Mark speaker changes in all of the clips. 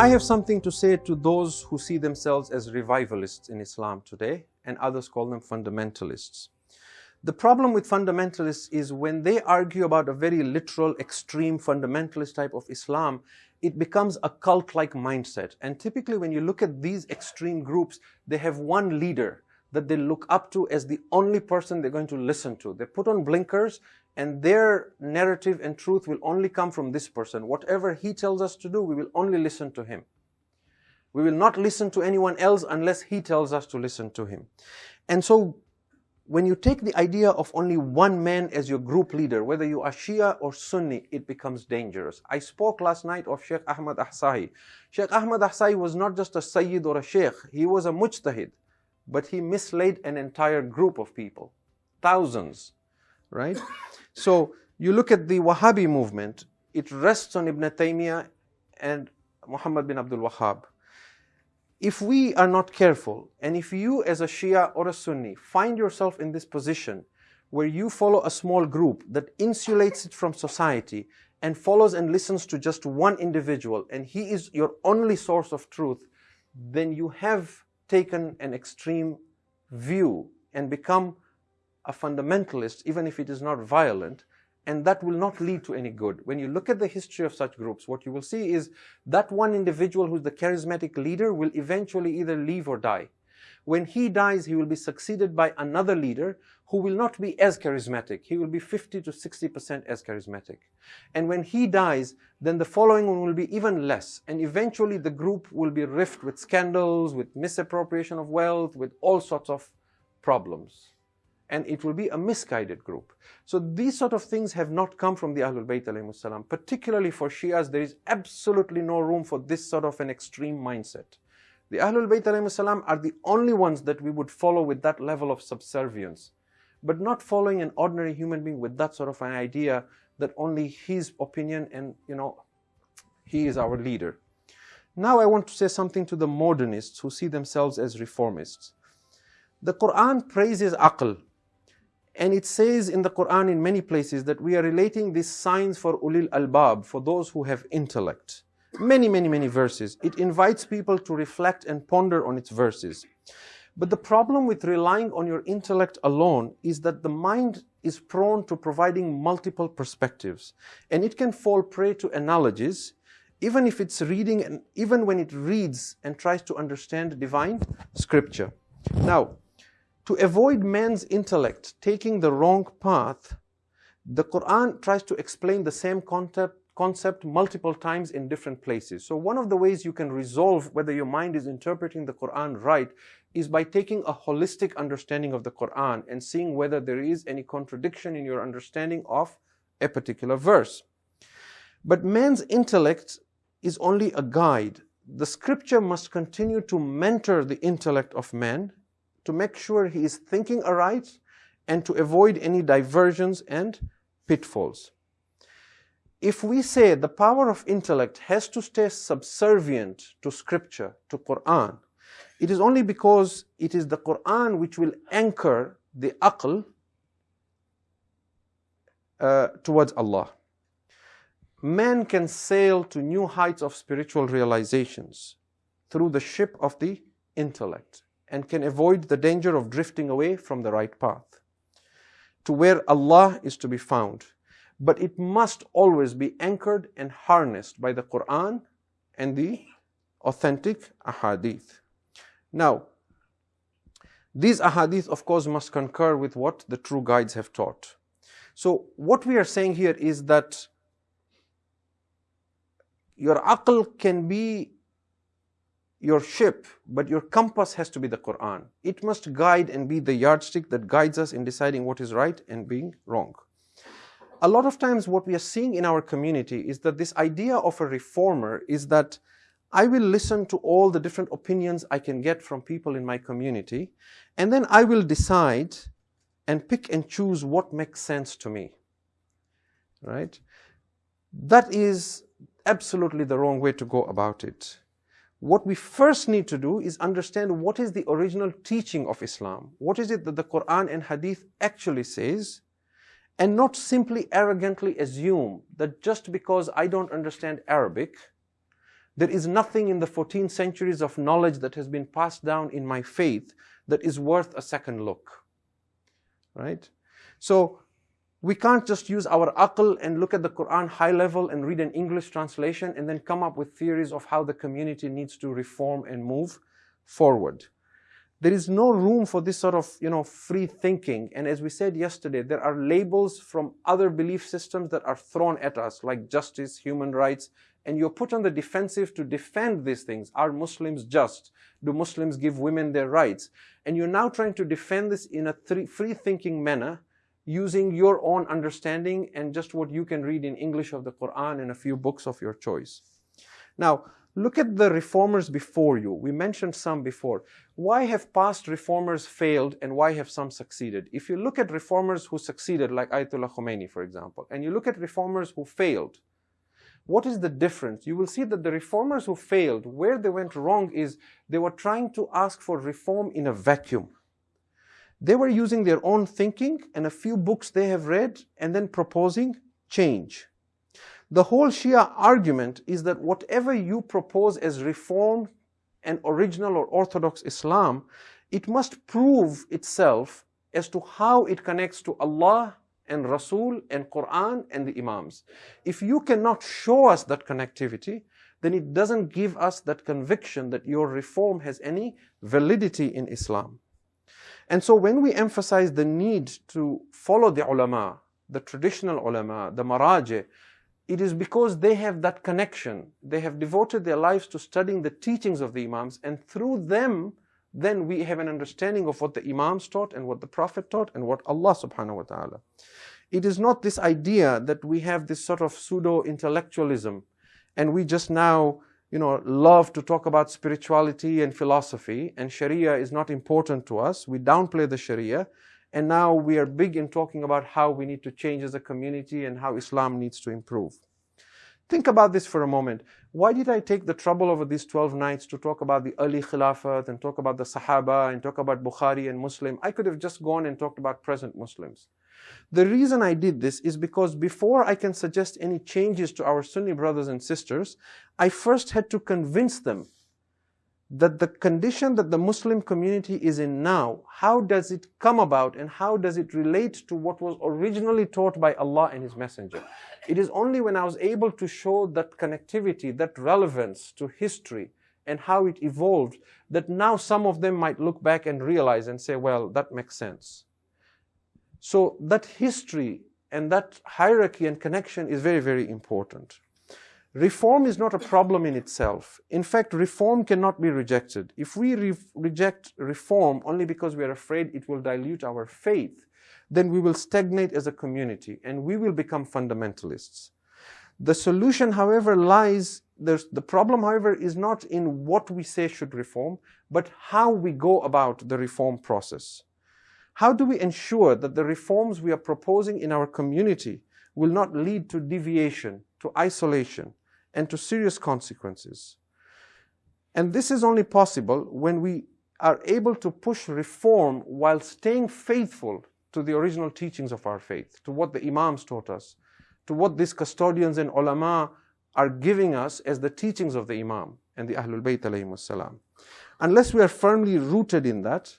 Speaker 1: I have something to say to those who see themselves as revivalists in Islam today, and others call them fundamentalists. The problem with fundamentalists is when they argue about a very literal, extreme, fundamentalist type of Islam, it becomes a cult-like mindset. And typically when you look at these extreme groups, they have one leader that they look up to as the only person they're going to listen to. They put on blinkers and their narrative and truth will only come from this person. Whatever he tells us to do, we will only listen to him. We will not listen to anyone else unless he tells us to listen to him. And so when you take the idea of only one man as your group leader, whether you are Shia or Sunni, it becomes dangerous. I spoke last night of Sheikh Ahmad Ahsa'i. Sheikh Ahmad Ahsa'i was not just a Sayyid or a Sheikh, he was a Mujtahid, but he misled an entire group of people, thousands, right? So you look at the Wahhabi movement, it rests on Ibn Taymiyyah and Muhammad bin Abdul Wahhab if we are not careful, and if you as a Shia or a Sunni find yourself in this position where you follow a small group that insulates it from society and follows and listens to just one individual and he is your only source of truth, then you have taken an extreme view and become a fundamentalist, even if it is not violent, and that will not lead to any good. When you look at the history of such groups, what you will see is that one individual who's the charismatic leader will eventually either leave or die. When he dies, he will be succeeded by another leader who will not be as charismatic. He will be 50 to 60% as charismatic. And when he dies, then the following one will be even less. And eventually the group will be rift with scandals, with misappropriation of wealth, with all sorts of problems and it will be a misguided group. So these sort of things have not come from the Ahlul Bayt salam. Particularly for Shias, there is absolutely no room for this sort of an extreme mindset. The Ahlul Bayt salam are the only ones that we would follow with that level of subservience, but not following an ordinary human being with that sort of an idea that only his opinion and, you know, he is our leader. Now I want to say something to the modernists who see themselves as reformists. The Quran praises aql, and it says in the Quran in many places that we are relating these signs for ulil albab, for those who have intellect. Many, many, many verses. It invites people to reflect and ponder on its verses. But the problem with relying on your intellect alone is that the mind is prone to providing multiple perspectives. And it can fall prey to analogies, even if it's reading and even when it reads and tries to understand divine scripture. Now, to avoid man's intellect taking the wrong path, the Quran tries to explain the same concept, concept multiple times in different places. So one of the ways you can resolve whether your mind is interpreting the Quran right is by taking a holistic understanding of the Quran and seeing whether there is any contradiction in your understanding of a particular verse. But man's intellect is only a guide. The scripture must continue to mentor the intellect of man to make sure he is thinking aright and to avoid any diversions and pitfalls. If we say the power of intellect has to stay subservient to scripture, to Quran, it is only because it is the Quran which will anchor the aql uh, towards Allah. Man can sail to new heights of spiritual realizations through the ship of the intellect and can avoid the danger of drifting away from the right path to where Allah is to be found. But it must always be anchored and harnessed by the Quran and the authentic ahadith. Now, these ahadith, of course, must concur with what the true guides have taught. So, what we are saying here is that your aql can be your ship, but your compass has to be the Quran. It must guide and be the yardstick that guides us in deciding what is right and being wrong. A lot of times what we are seeing in our community is that this idea of a reformer is that I will listen to all the different opinions I can get from people in my community, and then I will decide and pick and choose what makes sense to me. Right? That is absolutely the wrong way to go about it what we first need to do is understand what is the original teaching of Islam. What is it that the Quran and Hadith actually says? And not simply arrogantly assume that just because I don't understand Arabic, There is nothing in the 14 centuries of knowledge that has been passed down in my faith that is worth a second look. Right? So we can't just use our aql and look at the Quran high level and read an English translation and then come up with theories of how the community needs to reform and move forward. There is no room for this sort of, you know, free thinking. And as we said yesterday, there are labels from other belief systems that are thrown at us, like justice, human rights, and you're put on the defensive to defend these things. Are Muslims just? Do Muslims give women their rights? And you're now trying to defend this in a free thinking manner using your own understanding and just what you can read in English of the Quran and a few books of your choice. Now, look at the reformers before you. We mentioned some before. Why have past reformers failed and why have some succeeded? If you look at reformers who succeeded, like Ayatollah Khomeini, for example, and you look at reformers who failed, what is the difference? You will see that the reformers who failed, where they went wrong is they were trying to ask for reform in a vacuum. They were using their own thinking and a few books they have read and then proposing change. The whole Shia argument is that whatever you propose as reform and original or orthodox Islam, it must prove itself as to how it connects to Allah and Rasul and Quran and the Imams. If you cannot show us that connectivity, then it doesn't give us that conviction that your reform has any validity in Islam. And so when we emphasize the need to follow the ulama, the traditional ulama, the maraji, it is because they have that connection. They have devoted their lives to studying the teachings of the Imams, and through them, then we have an understanding of what the Imams taught and what the Prophet taught and what Allah subhanahu wa ta'ala. It is not this idea that we have this sort of pseudo-intellectualism and we just now you know, love to talk about spirituality and philosophy, and Sharia is not important to us. We downplay the Sharia, and now we are big in talking about how we need to change as a community and how Islam needs to improve. Think about this for a moment. Why did I take the trouble over these 12 nights to talk about the early Khilafat and talk about the Sahaba and talk about Bukhari and Muslim? I could have just gone and talked about present Muslims. The reason I did this is because before I can suggest any changes to our Sunni brothers and sisters, I first had to convince them that the condition that the Muslim community is in now, how does it come about and how does it relate to what was originally taught by Allah and His Messenger? It is only when I was able to show that connectivity, that relevance to history and how it evolved, that now some of them might look back and realize and say, well, that makes sense. So that history and that hierarchy and connection is very, very important. Reform is not a problem in itself. In fact, reform cannot be rejected. If we re reject reform only because we are afraid it will dilute our faith, then we will stagnate as a community and we will become fundamentalists. The solution, however, lies, the problem, however, is not in what we say should reform, but how we go about the reform process. How do we ensure that the reforms we are proposing in our community will not lead to deviation, to isolation, and to serious consequences? And this is only possible when we are able to push reform while staying faithful to the original teachings of our faith, to what the Imams taught us, to what these custodians and ulama are giving us as the teachings of the Imam and the Ahlul Bayt Unless we are firmly rooted in that,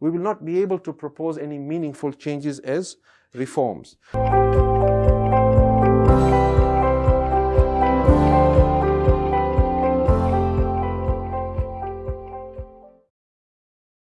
Speaker 1: we will not be able to propose any meaningful changes as reforms.